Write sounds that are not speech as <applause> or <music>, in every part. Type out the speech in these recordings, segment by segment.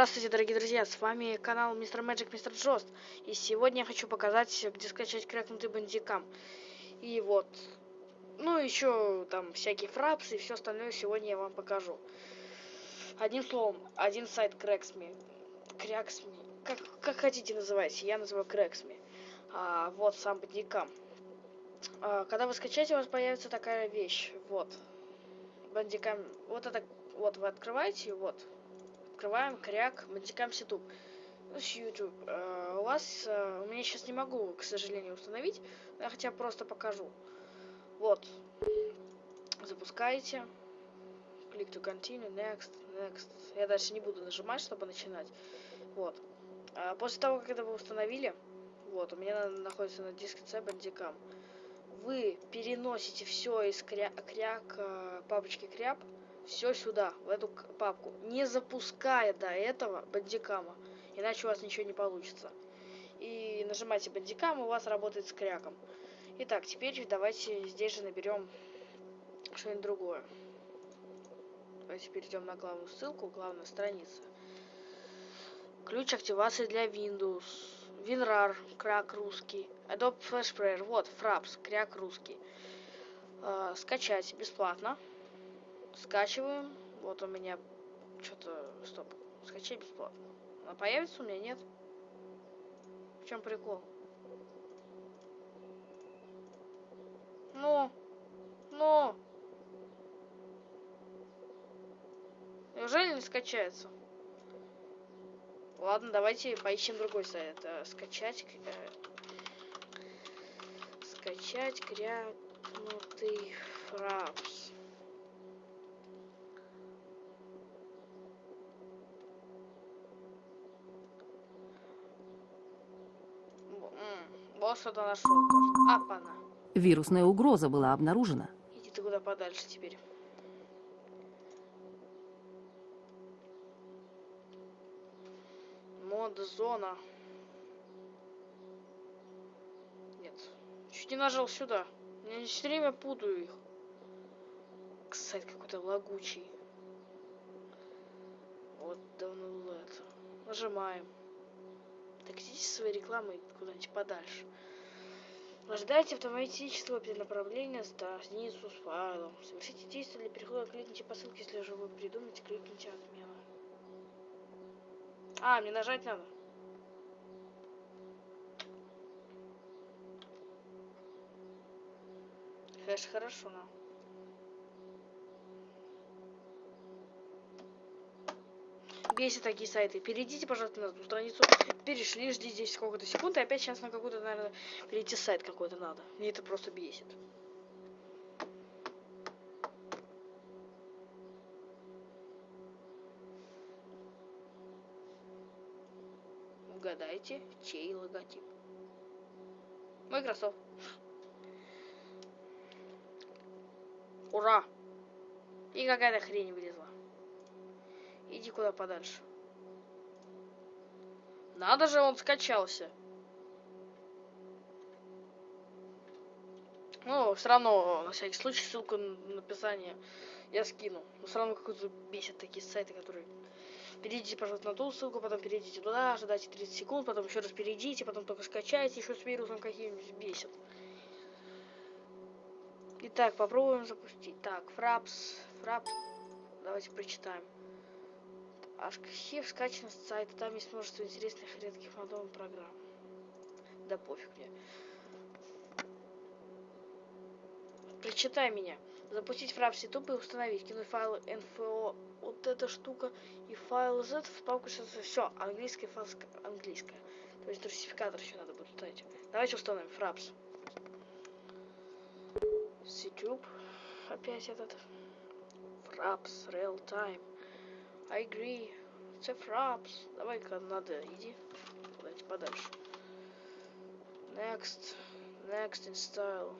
Здравствуйте, дорогие друзья, с вами канал Мистер Magic Мистер Джост. И сегодня я хочу показать, где скачать крякнутый бандикам. И вот, ну еще там всякие фрапсы и все остальное сегодня я вам покажу. Одним словом, один сайт Крексми. Кряксми. Как, как хотите называйте, я называю Крексми. А, вот сам бандикам. А, когда вы скачаете, у вас появится такая вещь. Вот. Бандикам. Вот это. Вот вы открываете, вот открываем кряк мультикам ситуб ну, с YouTube. Uh, у вас, uh, у меня сейчас не могу, к сожалению, установить, но я хотя просто покажу. Вот. Запускаете. Click to continue, next, next. Я дальше не буду нажимать, чтобы начинать. Вот. Uh, после того, как это вы установили, вот, у меня находится на диске C бандикам. Вы переносите все из кря кряк, папочки кряп все сюда, в эту папку, не запуская до этого бандикама, иначе у вас ничего не получится. И нажимайте бандикам, у вас работает с кряком. Итак, теперь давайте здесь же наберем что-нибудь другое. Давайте перейдем на главную ссылку, главная страница. Ключ активации для Windows. WinRAR, крак русский. Adobe Flash Player, вот, Fraps, кряк русский. Э, скачать бесплатно. Скачиваем. Вот у меня что-то... Стоп. Скачай бесплатно. Она появится у меня, нет? В чем прикол? Ну? Ну? Неужели не скачается? Ладно, давайте поищем другой сайт. Скачать... Э, скачать крякнутый фрапс. Что-то нашел. Апана. Вирусная угроза была обнаружена. Иди ты куда подальше теперь. Мод зона. Нет. Чуть не нажал сюда. Я все время путаю их. Кстати, какой-то лагучий. Вот давно это. Нажимаем. Так идите своей рекламой куда-нибудь подальше. Ожидайте автоматического перенаправления страницу с файлом. Совершите действие для перехода, кликните по ссылке, если уже вы придумаете, кликните отмена. А, мне нажать надо. Хэш хорошо, но. Бесит такие сайты. Перейдите, пожалуйста, на эту страницу. Перешли, ждите здесь сколько-то секунд. И опять сейчас на какой-то, наверное, перейти сайт какой-то надо. Мне это просто бесит. Угадайте, чей логотип. Microsoft. Ура! И какая-то хрень вылезла. Иди куда подальше. Надо же, он скачался. Ну, все равно, на всякий случай, ссылку на описание я скину. Но все равно какой-то бесит такие сайты, которые... Перейдите, пожалуйста, на ту ссылку, потом перейдите туда, ожидайте 30 секунд, потом еще раз перейдите, потом только скачайте, еще с вирусом каким-нибудь бесит. Итак, попробуем запустить. Так, фрапс, фрапс. Давайте прочитаем. Архив скачан с сайта, там есть множество интересных и редких рандомных программ. Да пофиг мне. Прочитай меня. Запустить фрапс YouTube и установить. Кинуть файл NFO, вот эта штука, и файл Z в папку сейчас все. Английская файл английская. То есть русификатор еще надо будет ставить. Давайте установим фрапс. С YouTube. Опять этот. Фрапс, real time. I agree. Це фрапс. Давай-ка надо, иди. Куда-нибудь подальше. Next. Next install.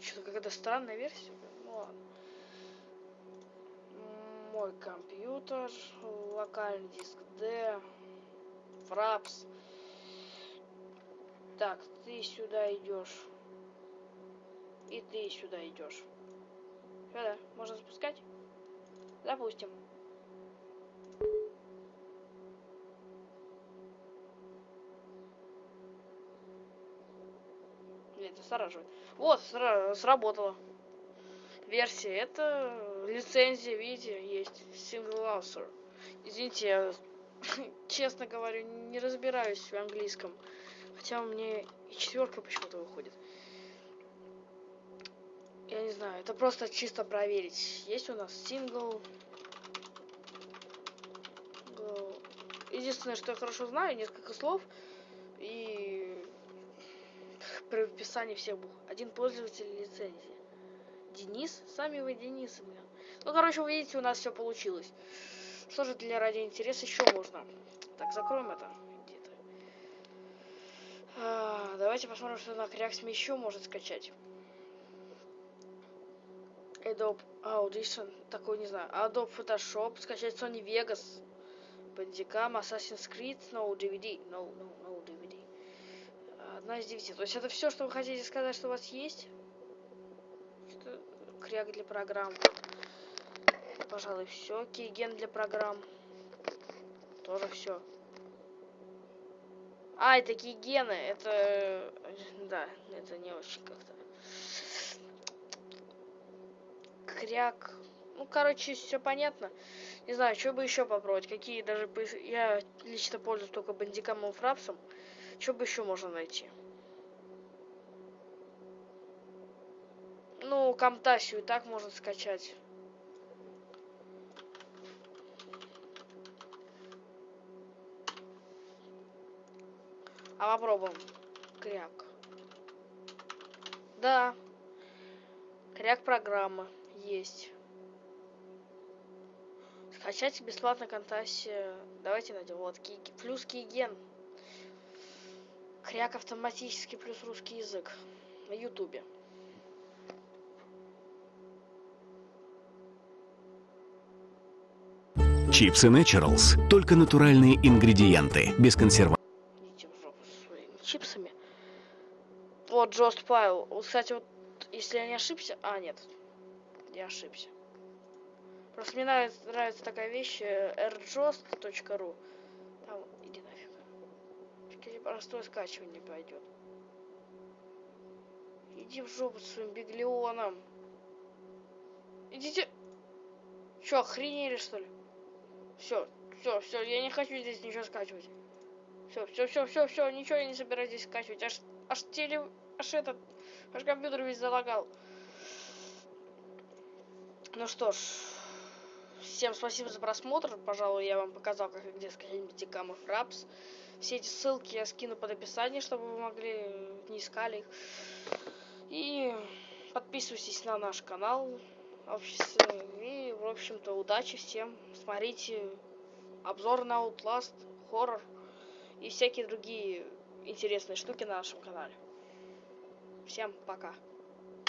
Что-то какая-то странная версия. Ну ладно. Мой компьютер. Локальный диск D. Фрапс. Так, ты сюда идешь. И ты сюда идешь. Сюда. Можно запускать? Допустим. Нет, застораживает. Вот, сработало. Версия. Это лицензия, видите, есть. Single author. Извините, я, <laughs> честно говорю, не разбираюсь в английском. Хотя у меня и четверка почему-то выходит. Я не знаю, это просто чисто проверить. Есть у нас сингл. Единственное, что я хорошо знаю, несколько слов и <laughs> при описании всех букв. Один пользователь лицензии. Денис? Сами вы Денис, блин. Ну, короче, вы видите, у нас все получилось. Что же для ради интереса еще можно? Так, закроем это. Где-то. А, давайте посмотрим, что на Кряксме еще может скачать. Adobe Audition, такой не знаю. Adobe Photoshop, скачать Sony Vegas, Bandicam, Assassin's Creed, no DVD, no, no, no DVD. Одна из девяти. То есть это все, что вы хотите сказать, что у вас есть? Что кряк для программ. Пожалуй, все. Кейген для программ. Тоже все. А, это кейгены. Это... Да, это не очень как-то кряк. Ну, короче, все понятно. Не знаю, что бы еще попробовать. Какие даже... Я лично пользуюсь только бандикамом фрапсом. Что бы еще можно найти? Ну, Камтасию и так можно скачать. А попробуем. Кряк. Да. Кряк программа есть. Скачать бесплатно Контасе. Давайте найдем. Вот, ки плюс Кейген. Кряк автоматически плюс русский язык. На ютубе. Чипсы Naturals. Только натуральные ингредиенты, без консервантов. Чипсами. Вот, Джост Пайл. Вот, Кстати, вот, если я не ошибся... А, нет. Я ошибся. Просто мне нравится, нравится такая вещь э, airjost.ru. Там, иди нафиг. Скорее, простое скачивание пойдет. Иди в жопу со своим биглионом. Идите. Че, охренели что ли? Все, все, все, я не хочу здесь ничего скачивать. Все, все, все, все, все, ничего я не собираюсь здесь скачивать. Аж, аж теле, аж этот, аж компьютер весь залагал. Ну что ж, всем спасибо за просмотр. Пожалуй, я вам показал, как где Битикам и Фрапс. Все эти ссылки я скину под описание, чтобы вы могли не искали их. И подписывайтесь на наш канал. И, в общем-то, удачи всем. Смотрите обзор на Outlast, хоррор и всякие другие интересные штуки на нашем канале. Всем пока.